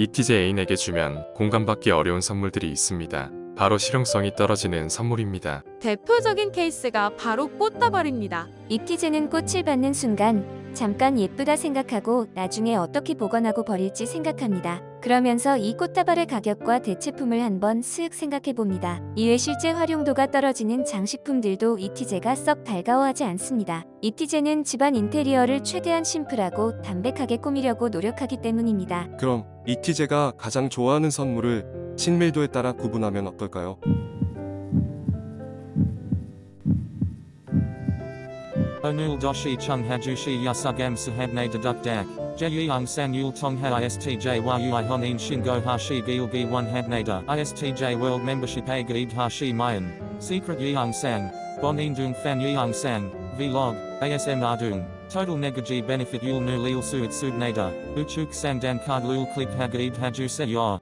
ETJ 애인에게 주면 공감받기 어려운 선물들이 있습니다. 바로 실용성이 떨어지는 선물입니다. 대표적인 케이스가 바로 꽃다발입니다. 이티제는 꽃을 받는 순간 잠깐 예쁘다 생각하고 나중에 어떻게 보관하고 버릴지 생각합니다. 그러면서 이 꽃다발의 가격과 대체품을 한번 쓱 생각해 봅니다. 이외 실제 활용도가 떨어지는 장식품들도 이티제가 썩 달가워하지 않습니다. 이티제는 집안 인테리어를 최대한 심플하고 담백하게 꾸미려고 노력하기 때문입니다. 그럼 이티제가 가장 좋아하는 선물을 친밀도에 따라 구분하면 어떨까요? Onul doshi chung hajushi yasugam sahabne deduk dak. Jeyung sang yul tongha istj yui honin shingo hashi gilgi one habnada. Istj world membership a gaid hashi mayan. Secret yeung sang. Bonin dung fan yeung sang. Vlog. ASM ardung. Total negaji benefit yul nu lil suit subnada. Uchuk sang dan card lul click hagaid haju se yor.